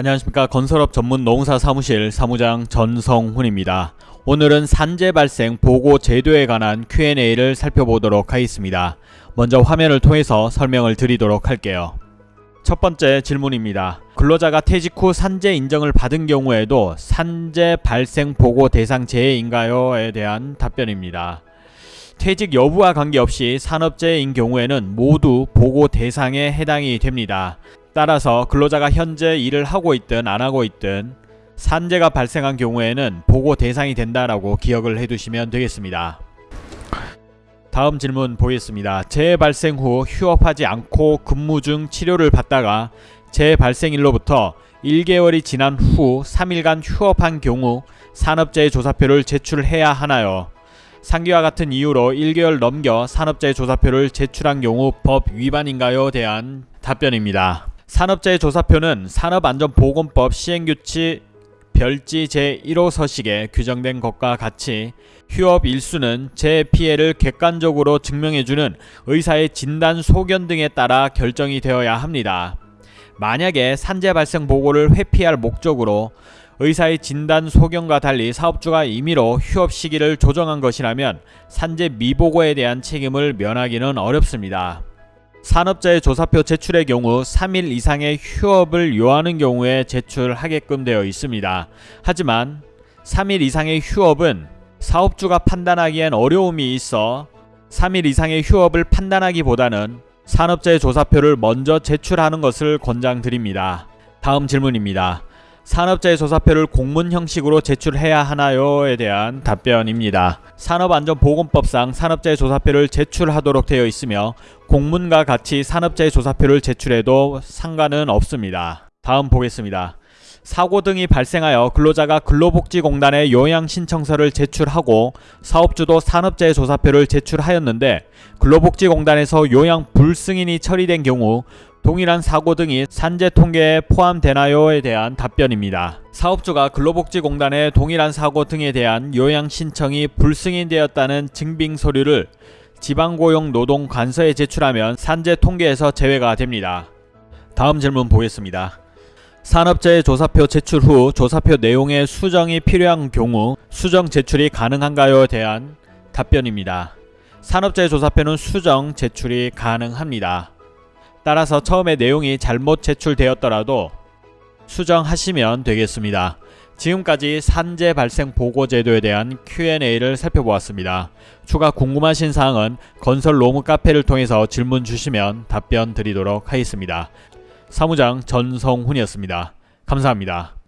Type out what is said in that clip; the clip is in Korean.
안녕하십니까 건설업 전문 농사 사무실 사무장 전성훈입니다. 오늘은 산재 발생 보고 제도에 관한 Q&A를 살펴보도록 하겠습니다. 먼저 화면을 통해서 설명을 드리도록 할게요. 첫 번째 질문입니다. 근로자가 퇴직 후 산재 인정을 받은 경우에도 산재 발생 보고 대상 제외인가요?에 대한 답변입니다. 퇴직 여부와 관계없이 산업재해인 경우에는 모두 보고 대상에 해당이 됩니다. 따라서 근로자가 현재 일을 하고 있든 안 하고 있든 산재가 발생한 경우에는 보고 대상이 된다라고 기억을 해두시면 되겠습니다. 다음 질문 보겠습니다. 재해 발생 후 휴업하지 않고 근무 중 치료를 받다가 재해 발생일로부터 1개월이 지난 후 3일간 휴업한 경우 산업재해 조사표를 제출해야 하나요? 상기와 같은 이유로 1개월 넘겨 산업재해 조사표를 제출한 경우 법 위반인가요? 대한 답변입니다. 산업재해 조사표는 산업안전보건법 시행규칙 별지 제1호 서식에 규정된 것과 같이 휴업 일수는 재 피해를 객관적으로 증명해주는 의사의 진단 소견 등에 따라 결정이 되어야 합니다. 만약에 산재 발생 보고를 회피할 목적으로 의사의 진단 소견과 달리 사업주가 임의로 휴업 시기를 조정한 것이라면 산재 미보고에 대한 책임을 면하기는 어렵습니다. 산업자의 조사표 제출의 경우 3일 이상의 휴업을 요하는 경우에 제출하게끔 되어 있습니다. 하지만 3일 이상의 휴업은 사업주가 판단하기엔 어려움이 있어 3일 이상의 휴업을 판단하기보다는 산업자의 조사표를 먼저 제출하는 것을 권장드립니다. 다음 질문입니다. 산업재해 조사표를 공문 형식으로 제출해야 하나요에 대한 답변입니다. 산업안전보건법상 산업재해 조사표를 제출하도록 되어 있으며 공문과 같이 산업재해 조사표를 제출해도 상관은 없습니다. 다음 보겠습니다. 사고 등이 발생하여 근로자가 근로복지공단에 요양신청서를 제출하고 사업주도 산업재해 조사표를 제출하였는데 근로복지공단에서 요양 불승인이 처리된 경우 동일한 사고 등이 산재 통계에 포함되나요에 대한 답변입니다. 사업주가 근로복지공단에 동일한 사고 등에 대한 요양 신청이 불승인되었다는 증빙 서류를 지방고용노동관서에 제출하면 산재 통계에서 제외가 됩니다. 다음 질문 보겠습니다. 산업재해 조사표 제출 후 조사표 내용의 수정이 필요한 경우 수정 제출이 가능한가요에 대한 답변입니다. 산업재해 조사표는 수정 제출이 가능합니다. 따라서 처음에 내용이 잘못 제출되었더라도 수정하시면 되겠습니다. 지금까지 산재 발생 보고 제도에 대한 Q&A를 살펴보았습니다. 추가 궁금하신 사항은 건설 로무 카페를 통해서 질문 주시면 답변 드리도록 하겠습니다. 사무장 전성훈이었습니다. 감사합니다.